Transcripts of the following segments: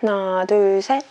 하나, 둘, 셋.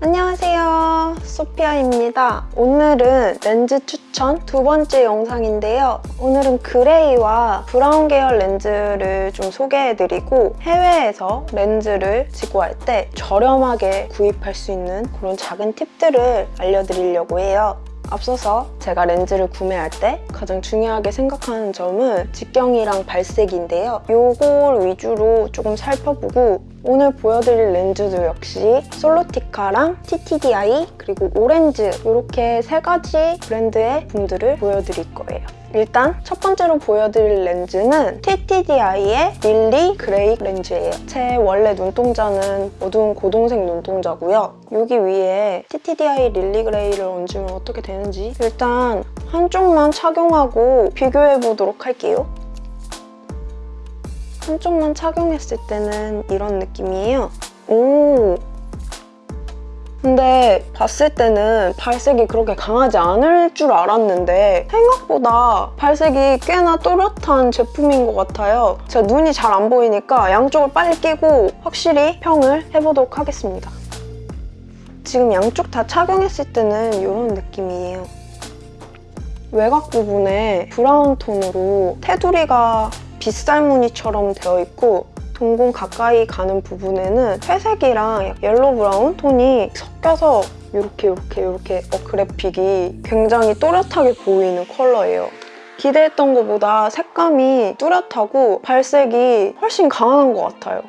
안녕하세요. 소피아입니다. 오늘은 렌즈 추천 두 번째 영상인데요. 오늘은 그레이와 브라운 계열 렌즈를 좀 소개해드리고 해외에서 렌즈를 지구할 때 저렴하게 구입할 수 있는 그런 작은 팁들을 알려드리려고 해요. 앞서서 제가 렌즈를 구매할 때 가장 중요하게 생각하는 점은 직경이랑 발색인데요. 요걸 위주로 조금 살펴보고 오늘 보여드릴 렌즈도 역시 솔로티카랑 TTDI 그리고 오렌즈 이렇게 세 가지 브랜드의 분들을 보여드릴 거예요. 일단 첫 번째로 보여드릴 렌즈는 TTDeye의 Lily Gray 렌즈예요. 제 원래 눈동자는 어두운 고동색 눈동자고요. 여기 위에 TTDI 릴리 그레이를 얹으면 어떻게 되는지 일단 한쪽만 착용하고 비교해보도록 할게요. 한쪽만 착용했을 때는 이런 느낌이에요. 오! 근데 봤을 때는 발색이 그렇게 강하지 않을 줄 알았는데 생각보다 발색이 꽤나 또렷한 제품인 것 같아요. 제가 눈이 잘 안 보이니까 양쪽을 빨리 끼고 확실히 평을 해보도록 하겠습니다. 지금 양쪽 다 착용했을 때는 이런 느낌이에요. 외곽 부분에 brown 톤으로 테두리가 빗살 무늬처럼 되어 있고 동공 가까이 가는 부분에는 회색이랑 yellow brown 톤이 섞여서 이렇게 이렇게 이렇게 어, 그래픽이 굉장히 또렷하게 보이는 컬러예요. 기대했던 것보다 색감이 뚜렷하고 발색이 훨씬 강한 것 같아요.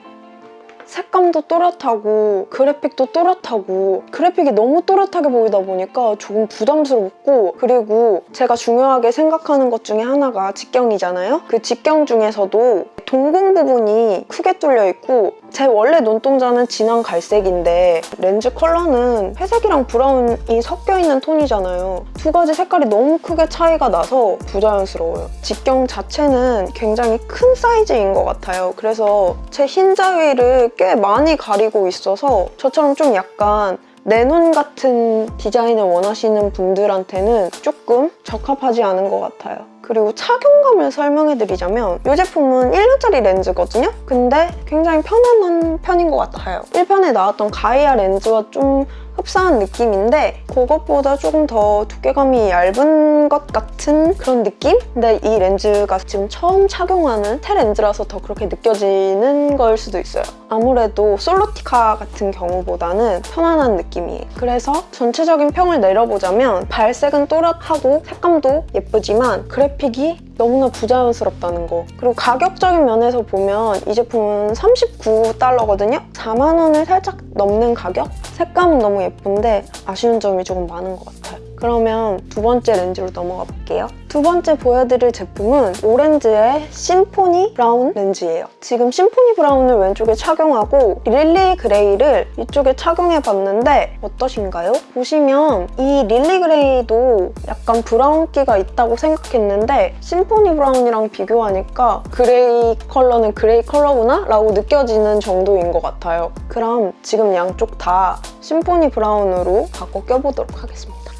색감도 또렷하고 그래픽도 또렷하고 그래픽이 너무 또렷하게 보이다 보니까 조금 부담스럽고 그리고 제가 중요하게 생각하는 것 중에 하나가 직경이잖아요? 그 직경 중에서도 동공 부분이 크게 뚫려 있고 제 원래 눈동자는 진한 갈색인데 렌즈 컬러는 회색이랑 brown이 섞여 있는 톤이잖아요. 두 가지 색깔이 너무 크게 차이가 나서 부자연스러워요. 직경 자체는 굉장히 큰 사이즈인 것 같아요. 그래서 제 흰자위를 꽤 많이 가리고 있어서 저처럼 좀 약간 내눈 같은 디자인을 원하시는 분들한테는 조금 적합하지 않은 것 같아요. 그리고 착용감을 설명해드리자면 이 제품은 1년짜리 렌즈거든요? 근데 굉장히 편안한 편인 것 같아요. 1편에 나왔던 가이아 렌즈와 좀 흡사한 느낌인데 그것보다 조금 더 두께감이 얇은 것 같은 그런 느낌? 근데 이 렌즈가 지금 처음 착용하는 테 렌즈라서 더 그렇게 느껴지는 걸 수도 있어요. 아무래도 Solotica 같은 경우보다는 편안한 느낌이에요. 그래서 전체적인 평을 내려보자면 발색은 또렷하고 색감도 예쁘지만 그래픽이 너무나 부자연스럽다는 거 그리고 가격적인 면에서 보면 이 제품은 39달러거든요? 4만 원을 살짝 넘는 가격? 색감은 너무 예쁜데 아쉬운 점이 조금 많은 것 같아요. 그러면 두 번째 렌즈로 넘어가 볼게요. 두 번째 보여드릴 제품은 오렌즈의 Symphony Brown 렌즈예요. 지금 Symphony Brown을 왼쪽에 착용하고 Lily Gray를 이쪽에 착용해봤는데 어떠신가요? 보시면 이 Lily Gray도 약간 brown기가 있다고 생각했는데 Symphony Brown이랑 비교하니까 gray 컬러는 gray 컬러구나? 라고 느껴지는 정도인 것 같아요. 그럼 지금 양쪽 다 Symphony Brown으로 바꿔 껴보도록 하겠습니다.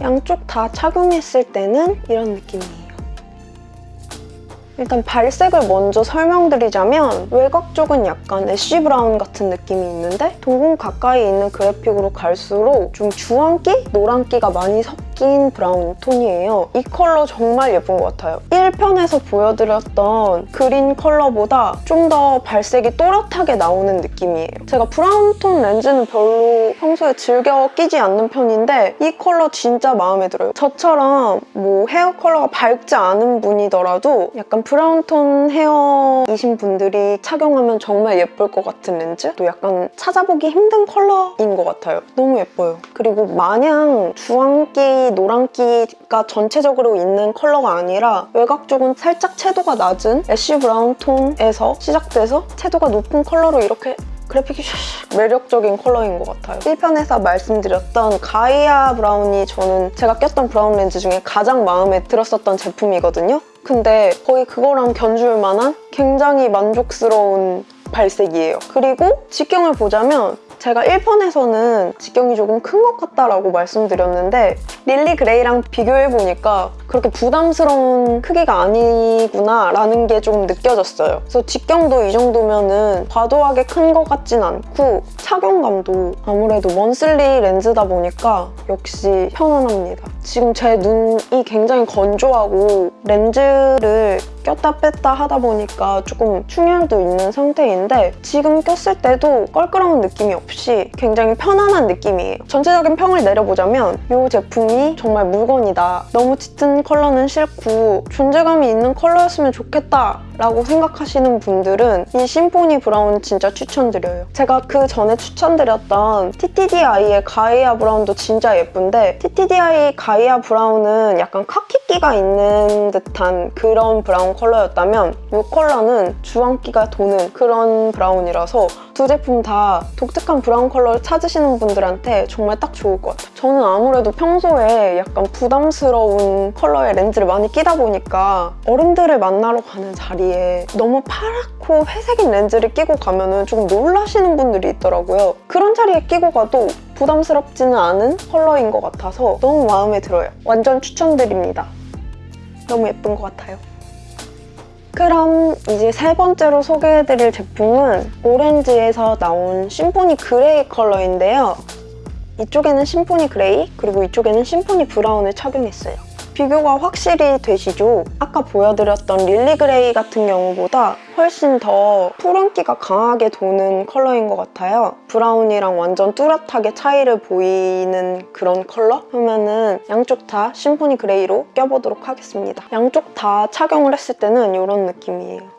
양쪽 다 착용했을 때는 이런 느낌이에요. 일단 발색을 먼저 설명드리자면 외곽 쪽은 약간 ash brown 같은 느낌이 있는데 동공 가까이 있는 그래픽으로 갈수록 좀 주황기? 노란기가 많이 섞인 brown 톤이에요. 이 컬러 정말 예쁜 것 같아요. 1편에서 보여드렸던 green 컬러보다 좀 더 발색이 또렷하게 나오는 느낌이에요. 제가 brown 톤 렌즈는 별로 평소에 즐겨 끼지 않는 편인데 이 컬러 진짜 마음에 들어요. 저처럼 뭐 헤어 컬러가 밝지 않은 분이더라도 약간 brown 톤 hair이신 분들이 착용하면 정말 예쁠 것 같은 렌즈? 또 약간 찾아보기 힘든 컬러인 것 같아요. 너무 예뻐요. 그리고 마냥 주황기, 노란기가 전체적으로 있는 컬러가 아니라 외곽 쪽은 살짝 채도가 낮은 ash brown 톤에서 시작돼서 채도가 높은 컬러로 이렇게 그래픽이 매력적인 컬러인 것 같아요. 1편에서 말씀드렸던 가이아 브라운이 저는 제가 꼈던 브라운 렌즈 중에 가장 마음에 들었었던 제품이거든요. 근데 거의 그거랑 견줄 만한 굉장히 만족스러운 발색이에요. 그리고 직경을 보자면 제가 1편에서는 직경이 조금 큰 것 같다라고 말씀드렸는데 릴리 그레이랑 비교해보니까 그렇게 부담스러운 크기가 아니구나 라는 게 좀 느껴졌어요. 그래서 직경도 이 정도면 은 과도하게 큰 것 같진 않고 착용감도 아무래도 먼슬리 렌즈다 보니까 역시 편안합니다. 지금 제 눈이 굉장히 건조하고 렌즈를 꼈다 뺐다 하다 보니까 조금 충혈도 있는 상태인데 지금 꼈을 때도 껄끄러운 느낌이 없이 굉장히 편안한 느낌이에요. 전체적인 평을 내려보자면 이 제품이 정말 물건이다. 너무 짙은 컬러는 싫고 존재감이 있는 컬러였으면 좋겠다 라고 생각하시는 분들은 이 심포니 브라운 진짜 추천드려요. 제가 그 전에 추천드렸던 TTDI의 가이아 브라운도 진짜 예쁜데 TTDI 가이아 브라운은 약간 카키기가 있는 듯한 그런 브라운 컬러였다면 이 컬러는 주황기가 도는 그런 브라운이라서 두 제품 다 독특한 브라운 컬러를 찾으시는 분들한테 정말 딱 좋을 것 같아요. 저는 아무래도 평소에 약간 부담스러운 컬러의 렌즈를 많이 끼다 보니까 어른들을 만나러 가는 자리 에 너무 파랗고 회색인 렌즈를 끼고 가면 조금 놀라시는 분들이 있더라고요. 그런 자리에 끼고 가도 부담스럽지는 않은 컬러인 것 같아서 너무 마음에 들어요. 완전 추천드립니다. 너무 예쁜 것 같아요. 그럼 이제 세 번째로 소개해드릴 제품은 오렌즈에서 나온 심포니 그레이 컬러인데요. 이쪽에는 심포니 그레이, 그리고 이쪽에는 심포니 브라운을 착용했어요. 비교가 확실히 되시죠? 아까 보여드렸던 릴리 그레이 같은 경우보다 훨씬 더 푸른기가 강하게 도는 컬러인 것 같아요. 브라운이랑 완전 뚜렷하게 차이를 보이는 그런 컬러? 그러면은 양쪽 다 심포니 그레이로 껴보도록 하겠습니다. 양쪽 다 착용을 했을 때는 이런 느낌이에요.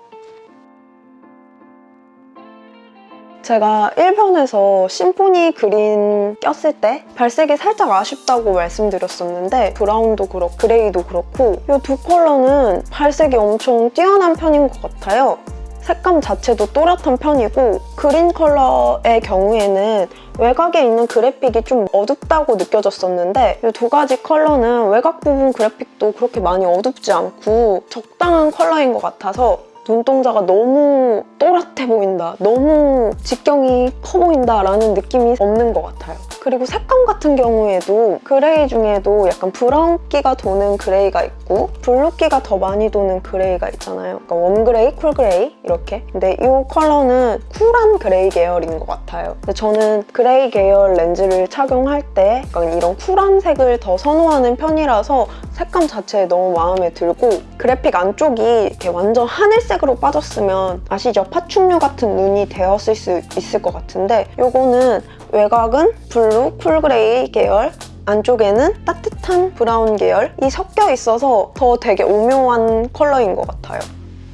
제가 1편에서 심포니 그린 꼈을 때 발색이 살짝 아쉽다고 말씀드렸었는데 브라운도 그렇고 그레이도 그렇고 이 두 컬러는 발색이 엄청 뛰어난 편인 것 같아요. 색감 자체도 또렷한 편이고 그린 컬러의 경우에는 외곽에 있는 그래픽이 좀 어둡다고 느껴졌었는데 이 두 가지 컬러는 외곽 부분 그래픽도 그렇게 많이 어둡지 않고 적당한 컬러인 것 같아서 눈동자가 너무 또렷해 보인다, 너무 직경이 커 보인다 라는 느낌이 없는 것 같아요. 그리고 색감 같은 경우에도 그레이 중에도 약간 브라운기가 도는 그레이가 있고 블루기가 더 많이 도는 그레이가 있잖아요. 그러니까 warm그레이, cool그레이 이렇게. 근데 이 컬러는 cool한 그레이 계열인 것 같아요. 근데 저는 그레이 계열 렌즈를 착용할 때 약간 이런 쿨한 색을 더 선호하는 편이라서 색감 자체에 너무 마음에 들고 그래픽 안쪽이 이렇게 완전 하늘색으로 빠졌으면 아시죠? 파충류 같은 눈이 되었을 수 있을 것 같은데 이거는 외곽은 블루, cool그레이 계열 안쪽에는 따뜻한 브라운 계열이 섞여 있어서 더 되게 오묘한 컬러인 것 같아요.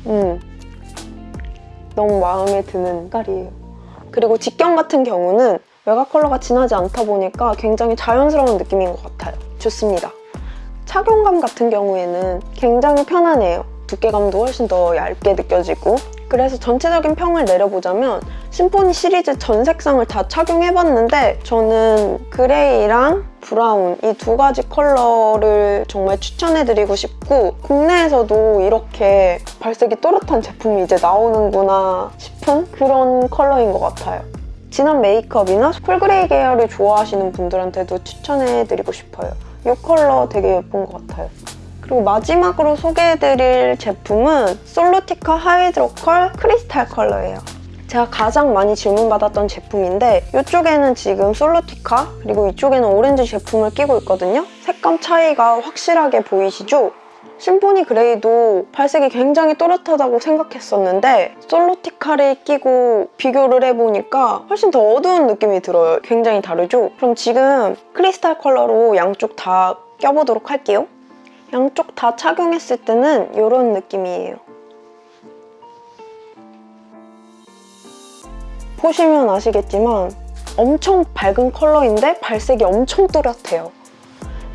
음, 너무 마음에 드는 색깔이에요. 그리고 직경 같은 경우는 외곽 컬러가 진하지 않다 보니까 굉장히 자연스러운 느낌인 것 같아요. 좋습니다. 착용감 같은 경우에는 굉장히 편안해요. 두께감도 훨씬 더 얇게 느껴지고 그래서 전체적인 평을 내려보자면 심포니 시리즈 전 색상을 다 착용해봤는데 저는 그레이랑 브라운 이 두 가지 컬러를 정말 추천해드리고 싶고 국내에서도 이렇게 발색이 또렷한 제품이 이제 나오는구나 싶은 그런 컬러인 것 같아요. 진한 메이크업이나 cool그레이 계열을 좋아하시는 분들한테도 추천해드리고 싶어요. 이 컬러 되게 예쁜 것 같아요. 그리고 마지막으로 소개해드릴 제품은 솔루티카 하이드로코르 크리스탈 컬러예요. 제가 가장 많이 질문받았던 제품인데 이쪽에는 지금 솔루티카 그리고 이쪽에는 오렌즈 제품을 끼고 있거든요. 색감 차이가 확실하게 보이시죠? 심포니 그레이도 발색이 굉장히 또렷하다고 생각했었는데 솔루티카를 끼고 비교를 해보니까 훨씬 더 어두운 느낌이 들어요. 굉장히 다르죠? 그럼 지금 크리스탈 컬러로 양쪽 다 껴보도록 할게요. 양쪽 다 착용했을 때는 이런 느낌이에요. 보시면 아시겠지만 엄청 밝은 컬러인데 발색이 엄청 또렷해요.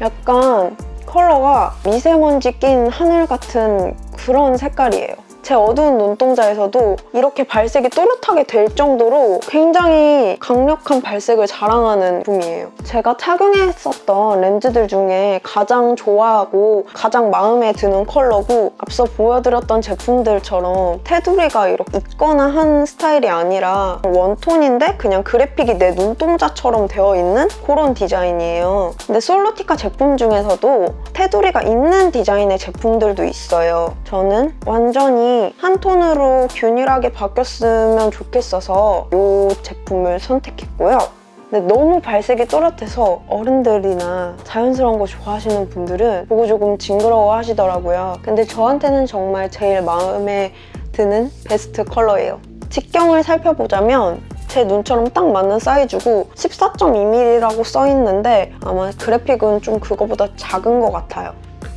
약간 컬러가 미세먼지 낀 하늘 같은 그런 색깔이에요. 제 어두운 눈동자에서도 이렇게 발색이 또렷하게 될 정도로 굉장히 강력한 발색을 자랑하는 제품이에요. 제가 착용했었던 렌즈들 중에 가장 좋아하고 가장 마음에 드는 컬러고 앞서 보여드렸던 제품들처럼 테두리가 이렇게 있거나 한 스타일이 아니라 원톤인데 그냥 그래픽이 내 눈동자처럼 되어 있는 그런 디자인이에요. 근데 솔로티카 제품 중에서도 테두리가 있는 디자인의 제품들도 있어요. 저는 완전히 한 톤으로 균일하게 바뀌었으면 좋겠어서 이 제품을 선택했고요. 근데 너무 발색이 또렷해서 어른들이나 자연스러운 거 좋아하시는 분들은 보고 조금 징그러워 하시더라고요. 근데 저한테는 정말 제일 마음에 드는 베스트 컬러예요. 직경을 살펴보자면 제 눈처럼 딱 맞는 사이즈고 14.2mm라고 써있는데 아마 그래픽은 좀 그거보다 작은 것 같아요.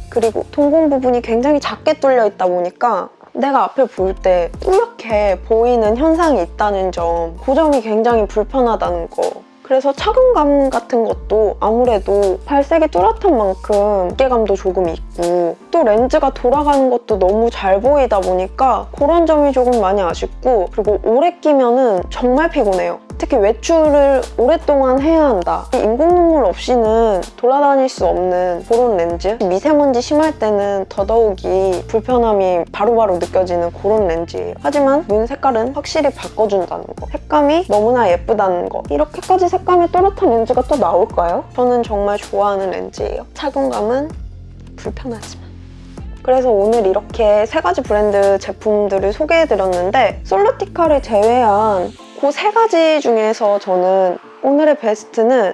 그리고 동공 부분이 굉장히 작게 뚫려 있다 보니까 내가 앞을 볼때 뿌옇게 보이는 현상이 있다는 점, 그 점이 굉장히 불편하다는 거. 그래서 착용감 같은 것도 아무래도 발색이 뚜렷한 만큼 무게감도 조금 있고 또 렌즈가 돌아가는 것도 너무 잘 보이다 보니까 그런 점이 조금 많이 아쉽고 그리고 오래 끼면 은 정말 피곤해요. 특히 외출을 오랫동안 해야 한다. 인공 눈물 없이는 돌아다닐 수 없는 그런 렌즈. 미세먼지 심할 때는 더더욱이 불편함이 바로바로 느껴지는 그런 렌즈예요. 하지만 눈 색깔은 확실히 바꿔준다는 거. 색감이 너무나 예쁘다는 거. 이렇게까지 색감이 또렷한 렌즈가 또 나올까요? 저는 정말 좋아하는 렌즈예요. 착용감은 불편하지만. 그래서 오늘 이렇게 세 가지 브랜드 제품들을 소개해드렸는데 솔루티카를 제외한 그 세 가지 중에서 저는 오늘의 베스트는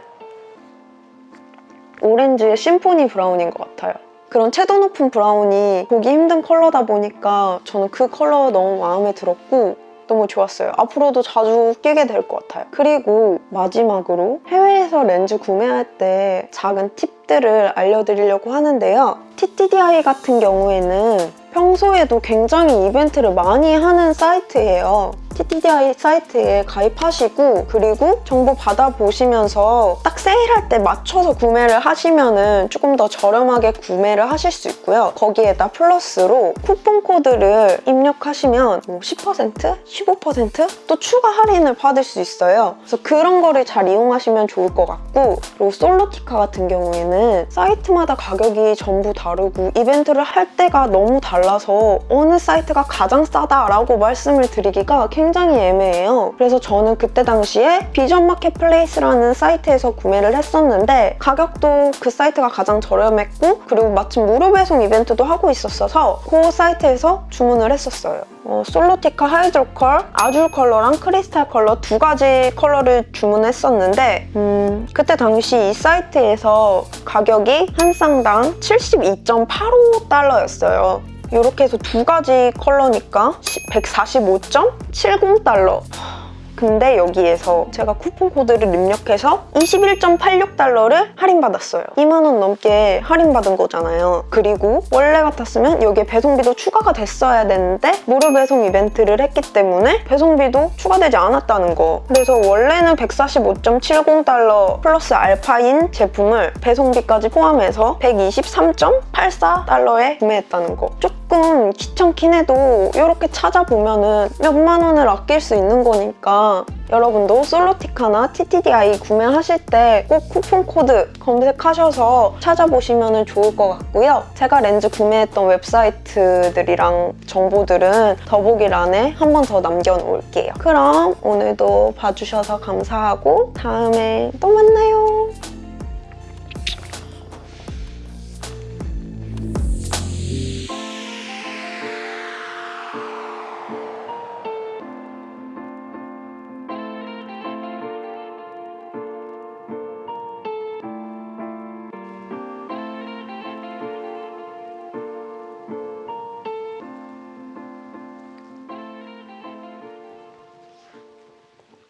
오렌즈의 심포니 브라운인 것 같아요. 그런 채도 높은 브라운이 보기 힘든 컬러다 보니까 저는 그 컬러가 너무 마음에 들었고 너무 좋았어요. 앞으로도 자주 끼게 될 것 같아요. 그리고 마지막으로 해외에서 렌즈 구매할 때 작은 팁들을 알려드리려고 하는데요. TTDI 같은 경우에는 평소에도 굉장히 이벤트를 많이 하는 사이트예요. TTDI 사이트에 가입하시고 그리고 정보 받아보시면서 딱 세일할 때 맞춰서 구매를 하시면 조금 더 저렴하게 구매를 하실 수 있고요. 거기에다 플러스로 쿠폰 코드를 입력하시면 뭐 10%? 15%또 추가 할인을 받을 수 있어요. 그래서 그런 거를 잘 이용하시면 좋을 것 같고 그리고 Solotica 같은 경우에는 사이트마다 가격이 전부 다르고 이벤트를 할 때가 너무 달라서 어느 사이트가 가장 싸다라고 말씀을 드리기가 굉장히 애매해요. 그래서 저는 그때 당시에 Vision Marketplace라는 사이트에서 구매를 했었는데 가격도 그 사이트가 가장 저렴했고 그리고 마침 무료 배송 이벤트도 하고 있었어서 그 사이트에서 주문을 했었어요. 어, Solotica Hidrocor, Azul 컬러랑 크리스탈 컬러 두 가지 컬러를 주문했었는데 음, 그때 당시 이 사이트에서 가격이 한 쌍당 72.85달러였어요. 이렇게 해서 두 가지 컬러니까 145.70달러. 근데 여기에서 제가 쿠폰 코드를 입력해서 21.86달러를 할인받았어요. 2만 원 넘게 할인받은 거잖아요. 그리고 원래 같았으면 여기에 배송비도 추가가 됐어야 되는데 무료 배송 이벤트를 했기 때문에 배송비도 추가되지 않았다는 거. 그래서 원래는 145.70달러 플러스 알파인 제품을 배송비까지 포함해서 123.84달러에 구매했다는 거. 조금 귀찮긴 해도 이렇게 찾아보면 은 몇만 원을 아낄 수 있는 거니까 여러분도 솔로티카나 TTDI 구매하실 때 꼭 쿠폰 코드 검색하셔서 찾아보시면 좋을 것 같고요. 제가 렌즈 구매했던 웹사이트들이랑 정보들은 더보기란에 한 번 더 남겨놓을게요. 그럼 오늘도 봐주셔서 감사하고 다음에 또 만나요.